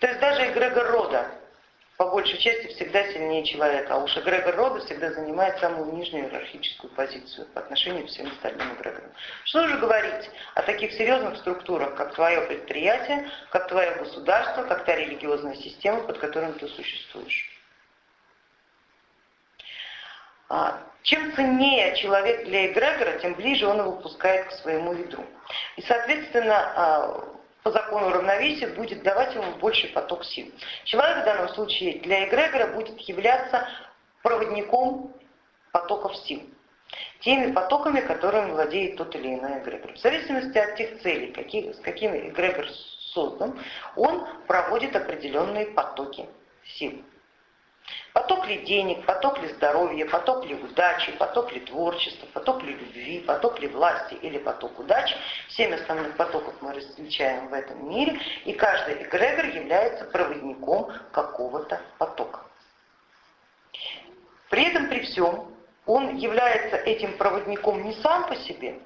То есть даже эгрегор рода по большей части всегда сильнее человека, а уж эгрегор рода всегда занимает самую нижнюю иерархическую позицию по отношению к всем остальным эгрегорам. Что же говорить о таких серьезных структурах, как твое предприятие, как твое государство, как та религиозная система, под которой ты существуешь. А, чем ценнее человек для эгрегора, тем ближе он его пускает к своему ядру. И, соответственно, а, по закону равновесия будет давать ему больший поток сил. Человек в данном случае для эгрегора будет являться проводником потоков сил, теми потоками, которыми владеет тот или иной эгрегор. В зависимости от тех целей, какие, с какими эгрегор создан, он проводит определенные потоки сил. Поток ли денег, поток ли здоровья, поток ли удачи, поток ли творчества, поток ли любви, поток ли власти или поток удачи. Семь основных потоков мы различаем в этом мире, и каждый эгрегор является проводником какого-то потока. При этом, при всем, он является этим проводником не сам по себе,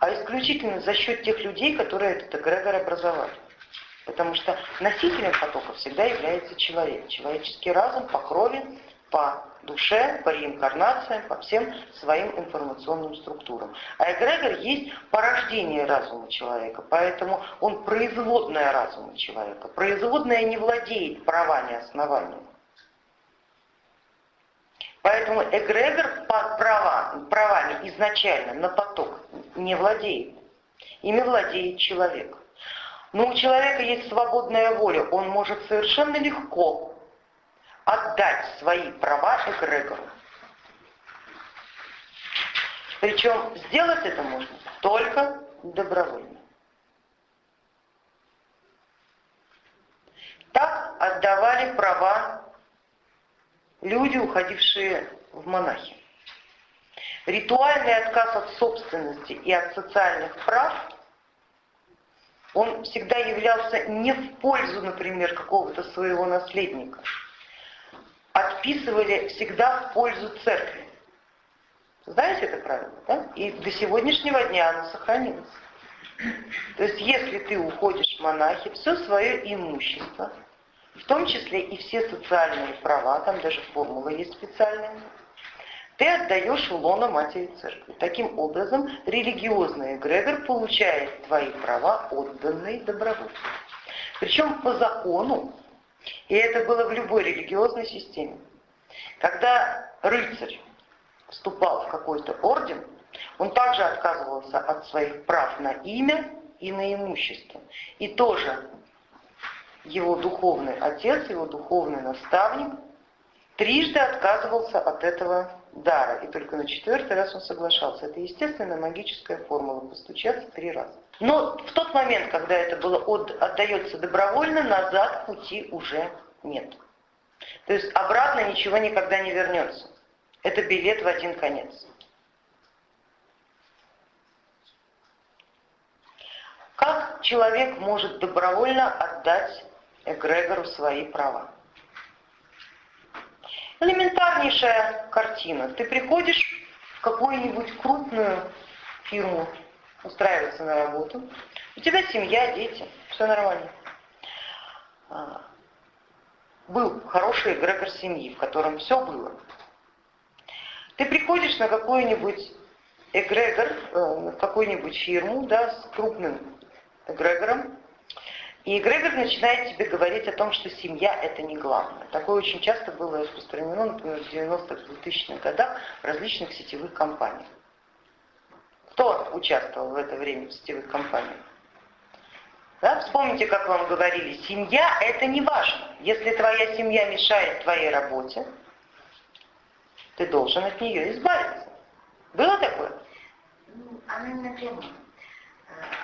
а исключительно за счет тех людей, которые этот эгрегор образовали. Потому что носителем потока всегда является человек. Человеческий разум по крови, по душе, по реинкарнациям, по всем своим информационным структурам. А эгрегор есть порождение разума человека, поэтому он производная разума человека. Производная не владеет правами основания. Поэтому эгрегор по права, правами изначально на поток не владеет. Ими владеет человек. Но у человека есть свободная воля, он может совершенно легко отдать свои права эгрегору. Причем сделать это можно только добровольно. Так отдавали права люди, уходившие в монахи. Ритуальный отказ от собственности и от социальных прав он всегда являлся не в пользу, например, какого-то своего наследника. Отписывали всегда в пользу церкви. Знаете это правило? Да? И до сегодняшнего дня оно сохранилось. То есть если ты уходишь в монахи, все свое имущество, в том числе и все социальные права, там даже формула есть специальная, ты отдаешь в лоно матери церкви. Таким образом, религиозный эгрегор получает твои права, отданные добровольно. Причем по закону, и это было в любой религиозной системе, когда рыцарь вступал в какой-то орден, он также отказывался от своих прав на имя и на имущество. И тоже его духовный отец, его духовный наставник трижды отказывался от этого дара, и только на четвертый раз он соглашался. Это естественная магическая формула, постучаться три раза. Но в тот момент, когда это было от, отдается добровольно, назад пути уже нет. То есть обратно ничего никогда не вернется. Это билет в один конец. Как человек может добровольно отдать эгрегору свои права? Элементарнейшая картина. Ты приходишь в какую-нибудь крупную фирму устраиваться на работу, у тебя семья, дети, все нормально. А, был хороший эгрегор семьи, в котором все было. Ты приходишь на какой-нибудь эгрегор, э, какую-нибудь фирму да, с крупным эгрегором, и эгрегор начинает тебе говорить о том, что семья это не главное. Такое очень часто было распространено, например, в 90-х, 2000-х годах в различных сетевых компаниях. Кто участвовал в это время в сетевых компаниях? Да? Вспомните, как вам говорили, семья это не важно. Если твоя семья мешает твоей работе, ты должен от нее избавиться. Было такое? Ну, она не напрямую.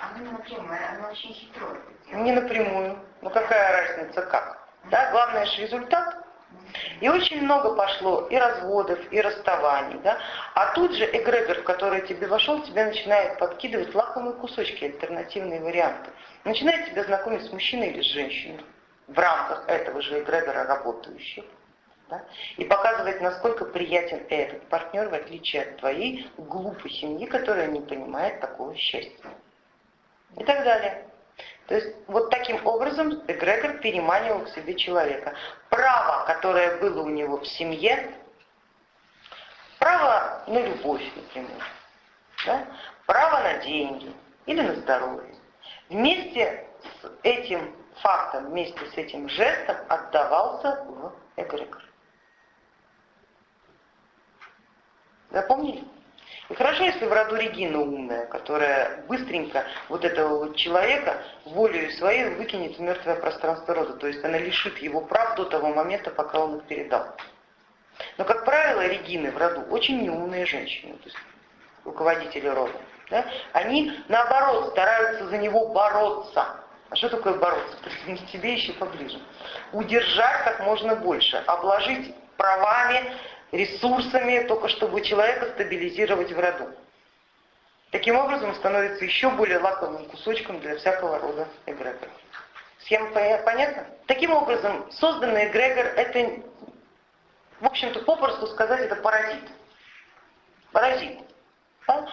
Оно не напрямую, оно очень хитро. Не напрямую. Ну какая разница как? Да, главное же результат. И очень много пошло и разводов, и расставаний. Да? А тут же эгрегор, в который тебе вошел, тебе начинает подкидывать лакомые кусочки, альтернативные варианты. Начинает тебя знакомить с мужчиной или с женщиной в рамках этого же эгрегора работающих. Да? И показывать, насколько приятен этот партнер, в отличие от твоей глупой семьи, которая не понимает такого счастья и так далее. То есть вот таким образом эгрегор переманивал к себе человека. Право, которое было у него в семье, право на любовь, например, да? право на деньги или на здоровье. Вместе с этим фактом, вместе с этим жестом отдавался в эгрегор. Запомнили? Хорошо, если в роду Регина умная, которая быстренько вот этого вот человека волею своей выкинет в мертвое пространство рода. То есть она лишит его прав до того момента, пока он их передал. Но, как правило, Регины в роду очень неумные женщины, то есть руководители рода. Да? Они, наоборот, стараются за него бороться. А что такое бороться? Присоединить тебе еще поближе. Удержать как можно больше, обложить правами, ресурсами, только чтобы человека стабилизировать в роду. Таким образом, становится еще более лаковым кусочком для всякого рода эгрегоров. Схема понятна? Таким образом, созданный эгрегор это, в общем-то, попросту сказать, это паразит. Паразит, да?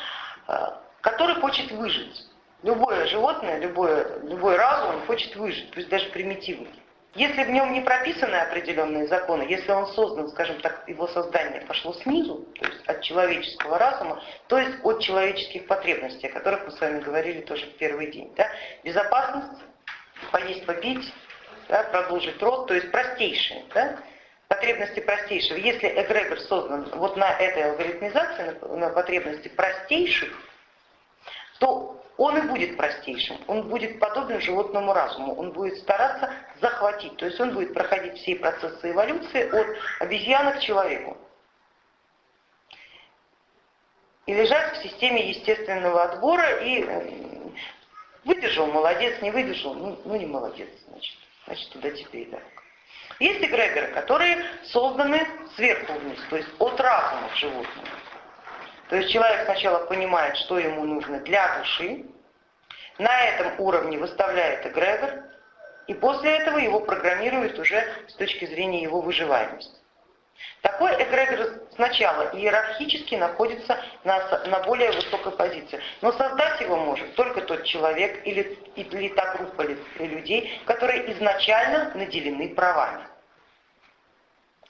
А, который хочет выжить. Любое животное, любое, любой разум хочет выжить, пусть даже примитивный. Если в нем не прописаны определенные законы, если он создан, скажем так, его создание пошло снизу, то есть от человеческого разума, то есть от человеческих потребностей, о которых мы с вами говорили тоже в первый день. Да? Безопасность, поесть, попить, да, продолжить род, то есть простейшие. Да? потребности простейшего. Если эгрегор создан вот на этой алгоритмизации, на, на потребности простейших, то он и будет простейшим, он будет подобен животному разуму, он будет стараться захватить, то есть он будет проходить все процессы эволюции от обезьяны к человеку. И лежать в системе естественного отбора и э, выдержал, молодец, не выдержал, ну, ну не молодец, значит, значит туда тебе и дорога. Есть эгрегоры, которые созданы сверху вниз, то есть от разума к животному. То есть человек сначала понимает, что ему нужно для души, на этом уровне выставляет эгрегор, и после этого его программирует уже с точки зрения его выживаемости. Такой эгрегор сначала иерархически находится на, на более высокой позиции, но создать его может только тот человек или, или та группа людей, которые изначально наделены правами.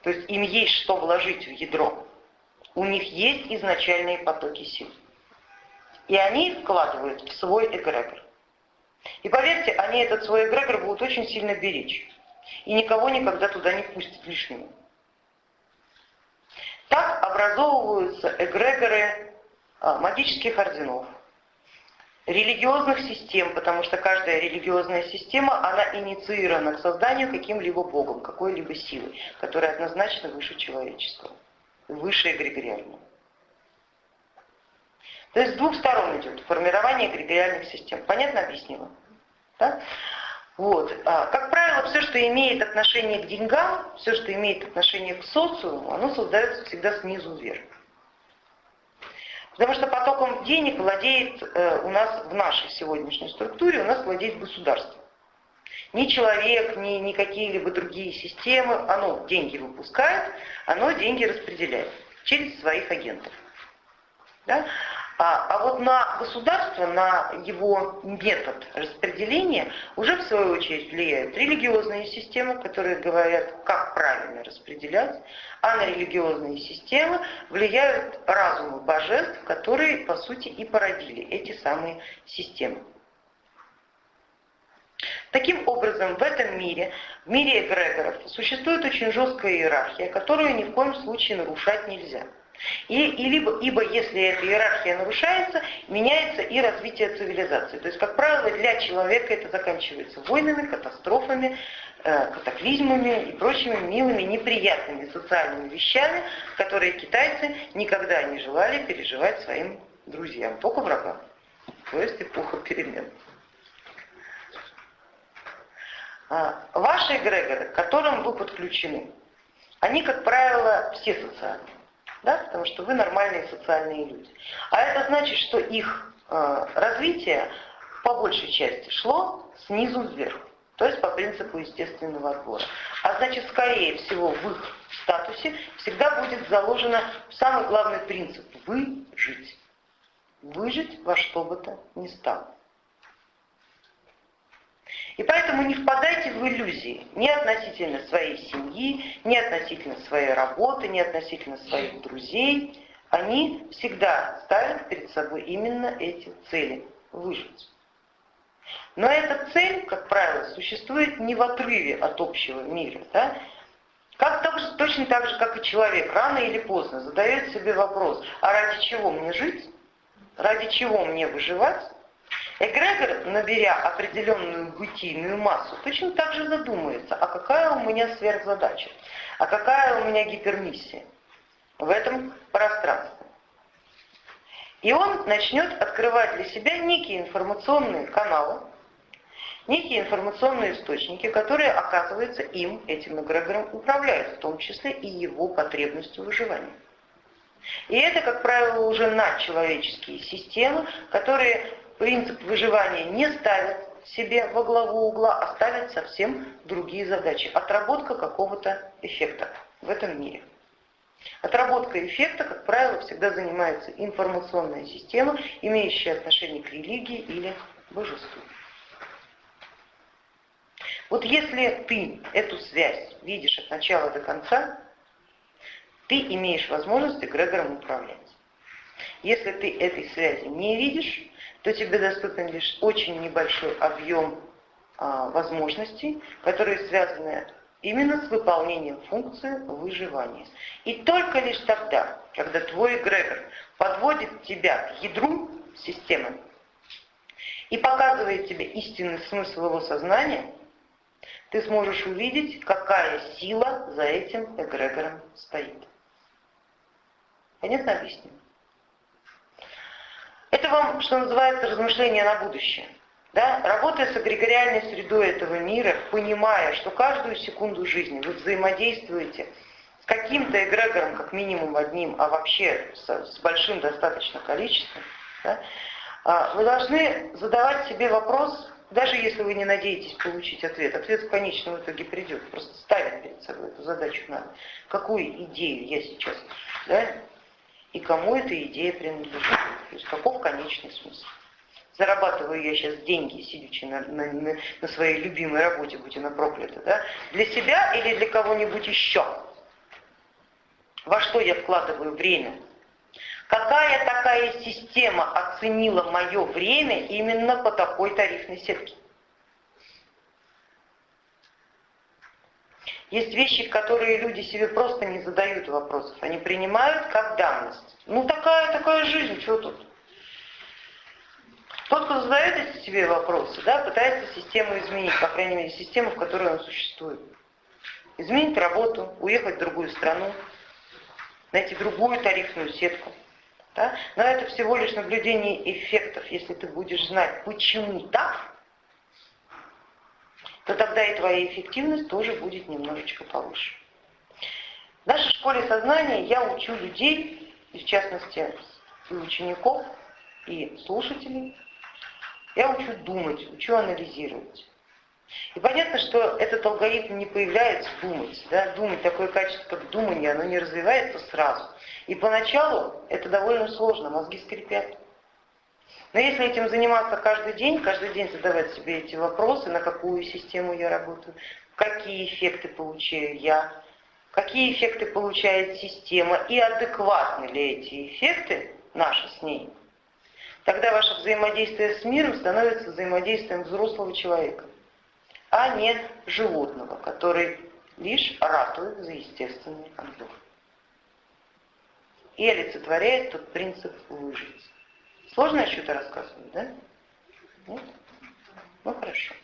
То есть им есть что вложить в ядро. У них есть изначальные потоки сил. И они их вкладывают в свой эгрегор. И поверьте, они этот свой эгрегор будут очень сильно беречь. И никого никогда туда не пустят лишнего. Так образовываются эгрегоры а, магических орденов, религиозных систем, потому что каждая религиозная система, она инициирована к созданию каким-либо богом, какой-либо силой, которая однозначно выше человеческого, выше эгрегориального. То есть с двух сторон идет формирование эгрегориальных систем. Понятно объяснила? Да? Вот. А, как правило, все, что имеет отношение к деньгам, все, что имеет отношение к социуму, оно создается всегда снизу вверх. Потому что потоком денег владеет э, у нас в нашей сегодняшней структуре, у нас владеет государство. Ни человек, ни, ни какие-либо другие системы, оно деньги выпускает, оно деньги распределяет через своих агентов. Да? А, а вот на государство, на его метод распределения уже в свою очередь влияют религиозные системы, которые говорят, как правильно распределять, а на религиозные системы влияют разумы божеств, которые по сути и породили эти самые системы. Таким образом, в этом мире, в мире эгрегоров, существует очень жесткая иерархия, которую ни в коем случае нарушать нельзя. И, и либо, ибо если эта иерархия нарушается, меняется и развитие цивилизации. То есть, как правило, для человека это заканчивается войнами, катастрофами, э, катаклизмами и прочими милыми, неприятными социальными вещами, которые китайцы никогда не желали переживать своим друзьям, только врагам. То есть эпоха перемен. А, ваши эгрегоры, к которым вы подключены, они, как правило, все социальные да, потому что вы нормальные социальные люди. А это значит, что их э, развитие по большей части шло снизу вверх, то есть по принципу естественного отбора. А значит, скорее всего, в их статусе всегда будет заложено самый главный принцип – выжить. Выжить во что бы то ни стало. И поэтому не впадайте в иллюзии ни относительно своей семьи, ни относительно своей работы, ни относительно своих друзей. Они всегда ставят перед собой именно эти цели – выжить. Но эта цель, как правило, существует не в отрыве от общего мира. Да? Как так, точно так же, как и человек, рано или поздно задает себе вопрос, а ради чего мне жить, ради чего мне выживать, Эгрегор, наберя определенную бытийную массу, точно так же задумается, а какая у меня сверхзадача, а какая у меня гипермиссия в этом пространстве. И он начнет открывать для себя некие информационные каналы, некие информационные источники, которые, оказывается, им, этим эгрегором, управляют, в том числе и его потребностью выживания. И это, как правило, уже надчеловеческие системы, которые принцип выживания не ставят себе во главу угла, а ставят совсем другие задачи. Отработка какого-то эффекта в этом мире. Отработка эффекта, как правило, всегда занимается информационная система, имеющая отношение к религии или божеству. Вот если ты эту связь видишь от начала до конца, ты имеешь возможность эгрегором управлять. Если ты этой связи не видишь, то тебе доступен лишь очень небольшой объем а, возможностей, которые связаны именно с выполнением функции выживания. И только лишь тогда, когда твой эгрегор подводит тебя к ядру системы и показывает тебе истинный смысл его сознания, ты сможешь увидеть, какая сила за этим эгрегором стоит. Понятно объясню? Это вам, что называется, размышление на будущее. Да? Работая с эгрегориальной средой этого мира, понимая, что каждую секунду жизни вы взаимодействуете с каким-то эгрегором, как минимум одним, а вообще с, с большим достаточно количеством, да? А, вы должны задавать себе вопрос, даже если вы не надеетесь получить ответ, ответ в конечном итоге придет, просто ставить перед собой эту задачу надо. Какую идею я сейчас да, и кому эта идея принадлежит. То есть каков конечный смысл. Зарабатываю я сейчас деньги, сидячи на, на, на, своей любимой работе, будь она проклята, да? для себя или для кого-нибудь еще? Во что я вкладываю время? Какая такая система оценила мое время именно по такой тарифной сетке? Есть вещи, которые люди себе просто не задают вопросов, они принимают как данность. Ну такая, такая жизнь, что тут? Тот, кто задает себе вопросы, да, пытается систему изменить, по крайней мере, систему, в которой он существует. Изменить работу, уехать в другую страну, найти другую тарифную сетку. Да? Но это всего лишь наблюдение эффектов. Если ты будешь знать, почему так, то тогда и твоя эффективность тоже будет немножечко повыше. В нашей школе сознания я учу людей, и в частности и учеников, и слушателей, я учу думать, учу анализировать. И понятно, что этот алгоритм не появляется думать. Да? Думать, такое качество, как думание, оно не развивается сразу. И поначалу это довольно сложно, мозги скрипят. Но если этим заниматься каждый день, каждый день задавать себе эти вопросы, на какую систему я работаю, какие эффекты получаю я, какие эффекты получает система и адекватны ли эти эффекты наши с ней, тогда ваше взаимодействие с миром становится взаимодействием взрослого человека, а не животного, который лишь ратует за естественный отбор. И олицетворяет тот принцип выжить. Сложно я что-то рассказываю, да? Нет? Ну хорошо.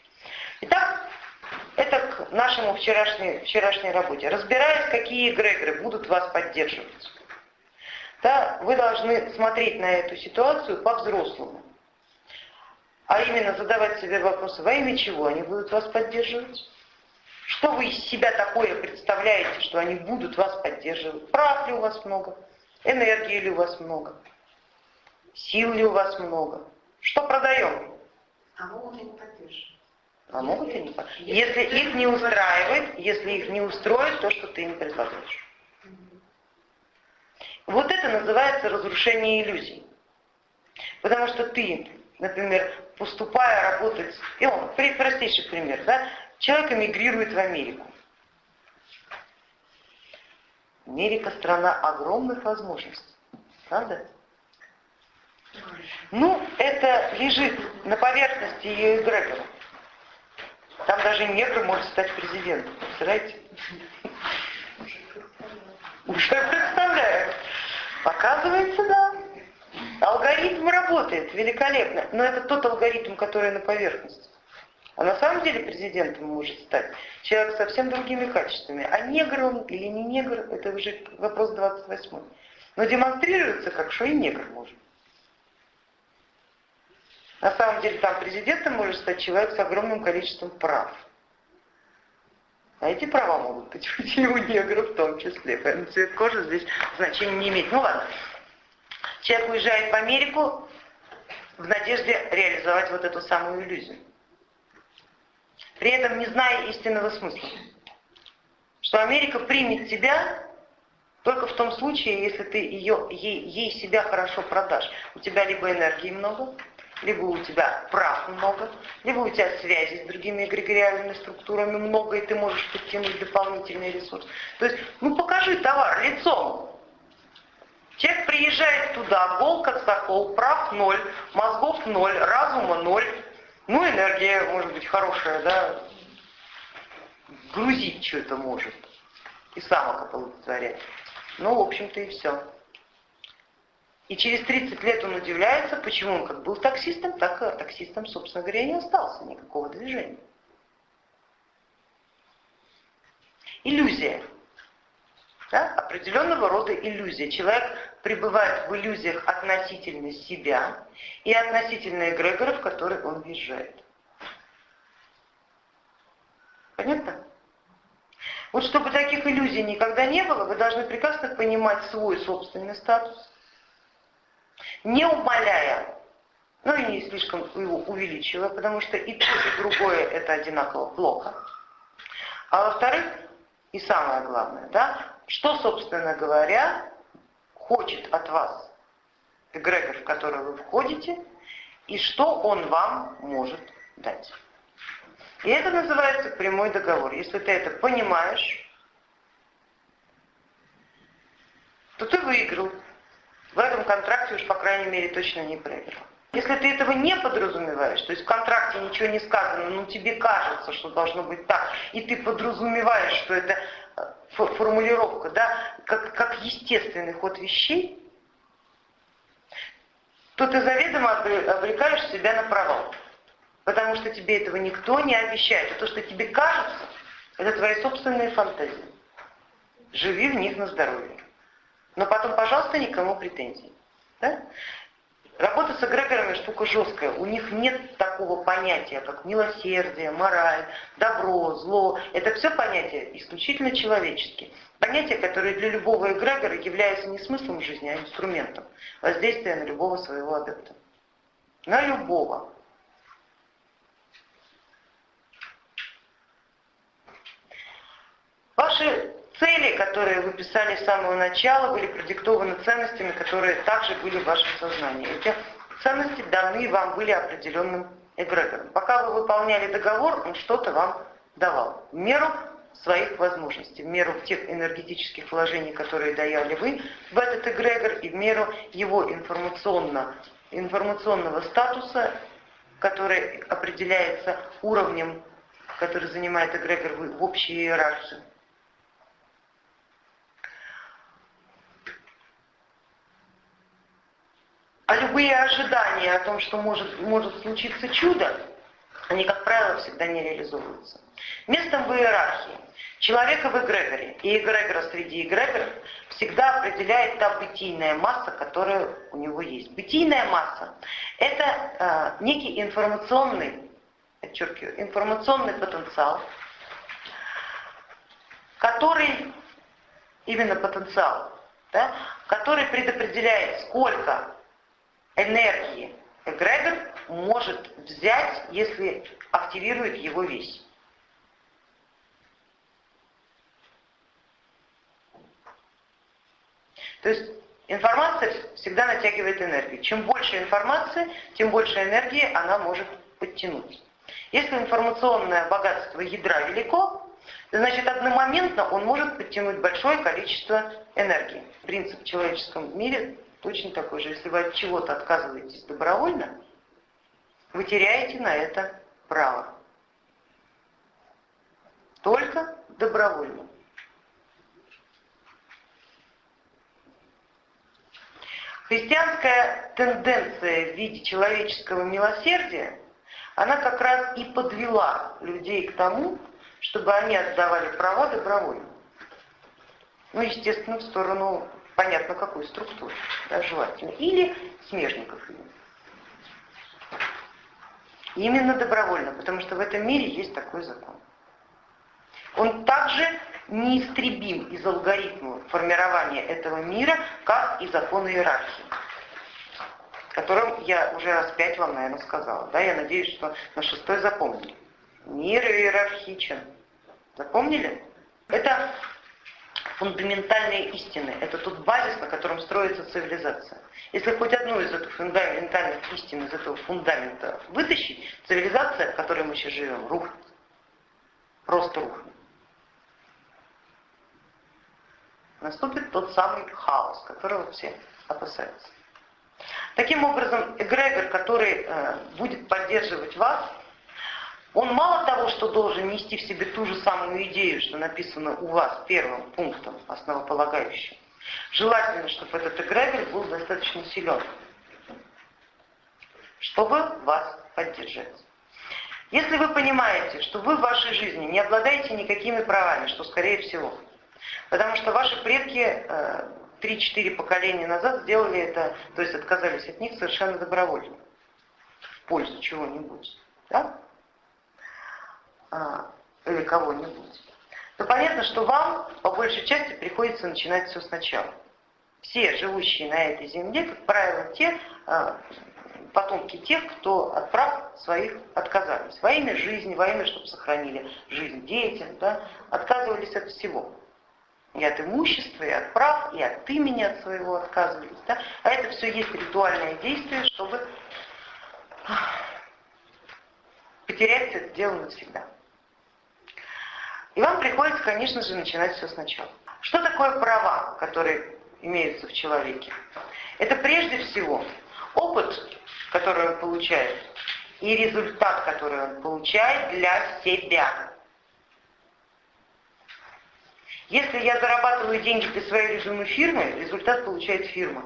Итак, это к нашему вчерашней, вчерашней работе. Разбираясь, какие эгрегоры будут вас поддерживать. Да, вы должны смотреть на эту ситуацию по-взрослому. А именно задавать себе вопросы, во имя чего они будут вас поддерживать? Что вы из себя такое представляете, что они будут вас поддерживать? Прав ли у вас много? Энергии ли у вас много? Сил ли у вас много? Что продаем? А могут они поддерживать? А могут и не поддерживать. Если их не устраивает, если их не устроит то, что ты им предлагаешь. Вот это называется разрушение иллюзий. Потому что ты например, поступая работать, и он, простейший пример, да, человек эмигрирует в Америку. Америка страна огромных возможностей, правда? Ну, это лежит на поверхности ее эгрегора. Там даже негр может стать президентом, представляете? Уже представляю. Оказывается, да. Алгоритм работает великолепно, но это тот алгоритм, который на поверхности. А на самом деле президентом может стать человек с совсем другими качествами. А негр он или не негр, это уже вопрос 28. Но демонстрируется как, что и негр может. На самом деле там президентом может стать человек с огромным количеством прав. А эти права могут быть у негров в том числе. Поэтому цвет кожи здесь значения не имеет. Ну ладно. Человек уезжает в Америку в надежде реализовать вот эту самую иллюзию. При этом не зная истинного смысла. Что Америка примет тебя только в том случае, если ты ее, ей, ей себя хорошо продашь. У тебя либо энергии много, либо у тебя прав много, либо у тебя связи с другими эгрегориальными структурами много, и ты можешь подтянуть дополнительный ресурс. То есть, ну покажи товар лицом. Человек приезжает туда, гол как сокол, прав ноль, мозгов ноль, разума ноль, ну энергия может быть хорошая, да, грузить что-то может и самок оплодотворять. Ну, в общем-то и все. И через 30 лет он удивляется, почему он как был таксистом, так и таксистом, собственно говоря, не остался, никакого движения. Иллюзия. Да? Определенного рода иллюзия. Человек пребывает в иллюзиях относительно себя и относительно эгрегора, в который он въезжает. Понятно? Вот чтобы таких иллюзий никогда не было, вы должны прекрасно понимать свой собственный статус, не умаляя, ну и не слишком его увеличивая, потому что и то, и другое это одинаково плохо. А во-вторых, и самое главное, да, что, собственно говоря, хочет от вас эгрегор, в который вы входите, и что он вам может дать. И это называется прямой договор. Если ты это понимаешь, то ты выиграл в этом контракте уж, по крайней мере, точно не проиграл. Если ты этого не подразумеваешь, то есть в контракте ничего не сказано, но тебе кажется, что должно быть так, и ты подразумеваешь, что это э, формулировка, да, как, как естественный ход вещей, то ты заведомо обрекаешь себя на провал. Потому что тебе этого никто не обещает. А то, что тебе кажется, это твои собственные фантазии. Живи в них на здоровье. Но потом, пожалуйста, никому претензий. Да? Работа с эгрегорами штука жесткая. У них нет такого понятия, как милосердие, мораль, добро, зло. Это все понятия исключительно человеческие. Понятия, которые для любого эгрегора являются не смыслом жизни, а инструментом воздействия на любого своего адепта. На любого. Ваши Цели, которые вы писали с самого начала, были продиктованы ценностями, которые также были в вашем сознании. Эти ценности даны вам были определенным эгрегором. Пока вы выполняли договор, он что-то вам давал. В меру своих возможностей, в меру тех энергетических вложений, которые даяли вы в этот эгрегор, и в меру его информационно, информационного статуса, который определяется уровнем, который занимает эгрегор в общей иерархии. А любые ожидания о том, что может, может случиться чудо, они, как правило, всегда не реализовываются. Местом в иерархии человека в эгрегоре и эгрегора среди эгрегоров всегда определяет та бытийная масса, которая у него есть. Бытийная масса – это э, некий информационный, подчеркиваю, информационный потенциал, который, именно потенциал, да, который предопределяет, сколько энергии эгрегор может взять, если активирует его весь. То есть Информация всегда натягивает энергию. Чем больше информации, тем больше энергии она может подтянуть. Если информационное богатство ядра велико, значит одномоментно он может подтянуть большое количество энергии. Принцип в человеческом мире точно такой же. Если вы от чего-то отказываетесь добровольно, вы теряете на это право. Только добровольно. Христианская тенденция в виде человеческого милосердия, она как раз и подвела людей к тому, чтобы они отдавали права добровольно. Ну, естественно, в сторону, понятно, какой структуры, да, желательно. Или смежников именно. Именно добровольно, потому что в этом мире есть такой закон. Он также неистребим из алгоритма формирования этого мира, как и закон иерархии, которым я уже раз пять вам, наверное, сказала. Да, я надеюсь, что на шестой запомнили. Мир иерархичен. Запомнили? Это фундаментальные истины. Это тот базис, на котором строится цивилизация. Если хоть одну из этих фундаментальных истин, из этого фундамента вытащить, цивилизация, в которой мы сейчас живем, рухнет. Просто рухнет. Наступит тот самый хаос, которого все опасаются. Таким образом, эгрегор, который э, будет поддерживать вас, он мало того, что должен нести в себе ту же самую идею, что написано у вас первым пунктом основополагающим. Желательно, чтобы этот эгрегор был достаточно силен, чтобы вас поддержать. Если вы понимаете, что вы в вашей жизни не обладаете никакими правами, что скорее всего, потому что ваши предки 3-4 э, поколения назад сделали это, то есть отказались от них совершенно добровольно, в пользу чего-нибудь. Да? А, или кого-нибудь, то понятно, что вам по большей части приходится начинать все сначала. Все живущие на этой земле, как правило, те а, потомки тех, кто от прав своих отказались. Во имя жизни, во имя, чтобы сохранили жизнь детям, да, отказывались от всего. И от имущества, и от прав, и от имени от своего отказывались. Да? А это все есть ритуальное действие, чтобы потерять это дело навсегда. И вам приходится, конечно же, начинать все сначала. Что такое права, которые имеются в человеке? Это прежде всего опыт, который он получает, и результат, который он получает для себя. Если я зарабатываю деньги для своей любимой фирмы, результат получает фирма.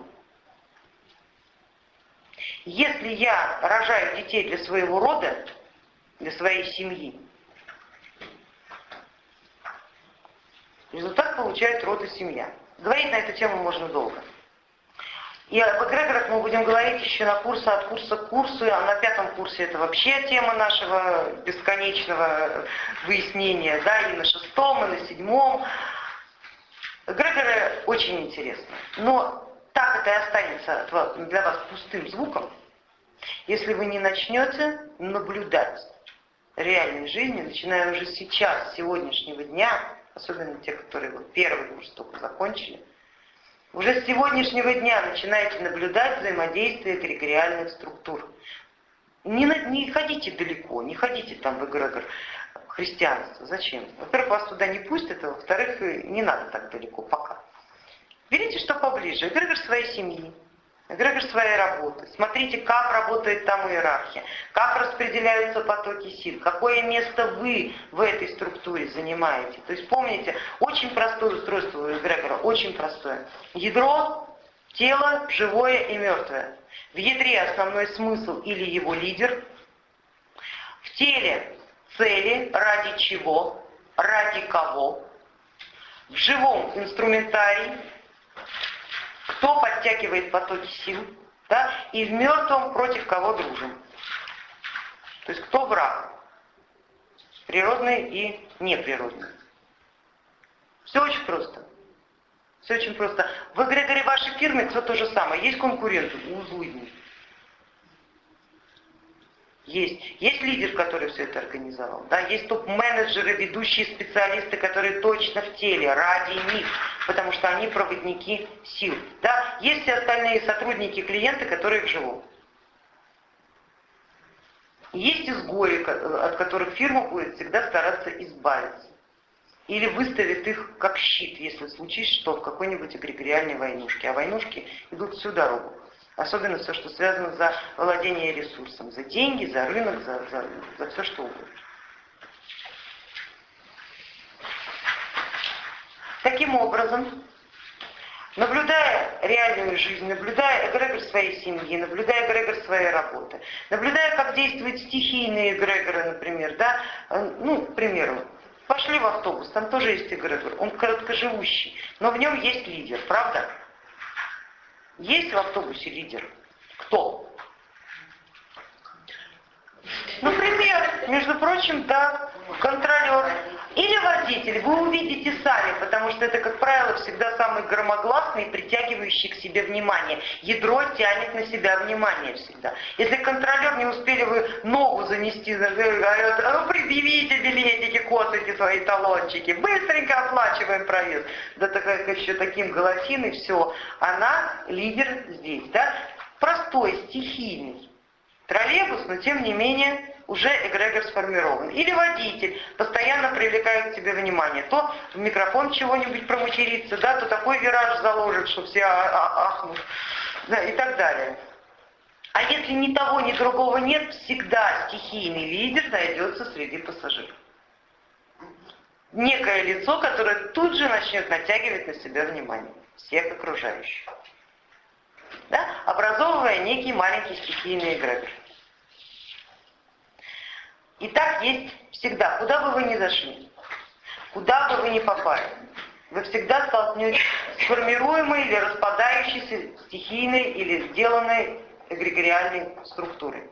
Если я рожаю детей для своего рода, для своей семьи, Результат получает род и семья. Говорить на эту тему можно долго. И об эгрегорах мы будем говорить еще на курсе, от курса к курсу, а на пятом курсе это вообще тема нашего бесконечного выяснения, да, и на шестом, и на седьмом. Эгрегоры очень интересны, но так это и останется для вас пустым звуком, если вы не начнете наблюдать реальной жизни, начиная уже сейчас, с сегодняшнего дня, особенно те, которые вот первый курс только закончили, уже с сегодняшнего дня начинаете наблюдать взаимодействие эгрегориальных структур. Не, не ходите далеко, не ходите там в эгрегор христианства. Зачем? Во-первых, вас туда не пустят, а во-вторых, не надо так далеко пока. Берите что поближе, эгрегор своей семьи, эгрегор своей работы. Смотрите, как работает там иерархия, как распределяются потоки сил, какое место вы в этой структуре занимаете. То есть помните, очень простое устройство у эгрегора, очень простое. Ядро, тело живое и мертвое. В ядре основной смысл или его лидер. В теле цели, ради чего, ради кого. В живом инструментарии кто подтягивает потоки сил, да, и в мертвом против кого дружим. То есть кто враг, природный и неприродный. Все очень просто. Все очень просто. В эгрегоре вашей фирмы все то же самое. Есть конкуренты, у злыдни. Есть. Есть лидер, который все это организовал. Да? Есть топ-менеджеры, ведущие специалисты, которые точно в теле, ради них потому что они проводники сил. Да? Есть все остальные сотрудники, клиенты, которые живут. Есть изгои, от которых фирма будет всегда стараться избавиться. Или выставит их как щит, если случится что в какой-нибудь эгрегориальной войнушке. А войнушки идут всю дорогу. Особенно все, что связано за владение ресурсом, за деньги, за рынок, за, за, за все что угодно. Таким образом, наблюдая реальную жизнь, наблюдая эгрегор своей семьи, наблюдая эгрегор своей работы, наблюдая, как действуют стихийные эгрегоры, например, да, э, ну, к примеру, пошли в автобус, там тоже есть эгрегор, он короткоживущий, но в нем есть лидер, правда? Есть в автобусе лидер? Кто? Например, между прочим, да, контролер или водитель, вы увидите сами, потому что это, как правило, всегда самый громогласный, притягивающий к себе внимание. Ядро тянет на себя внимание всегда. Если контролер не успели вы ногу занести, говорят, а ну предъявите билетики, косайте свои талончики, быстренько оплачиваем проезд. Да так еще таким голосиной, все, она лидер здесь, да? Простой, стихийный троллейбус, но тем не менее уже эгрегор сформирован. Или водитель постоянно привлекает к себе внимание. То в микрофон чего-нибудь проматерится, да, то такой вираж заложит, что все а, а, ахнут, да, и так далее. А если ни того, ни другого нет, всегда стихийный лидер найдется среди пассажиров. Некое лицо, которое тут же начнет натягивать на себя внимание всех окружающих. Да? Образовывая некий маленький стихийный эгрегор. И так есть всегда, куда бы вы ни зашли, куда бы вы ни попали, вы всегда столкнетесь с формируемой или распадающейся стихийной или сделанной эгрегориальной структурой.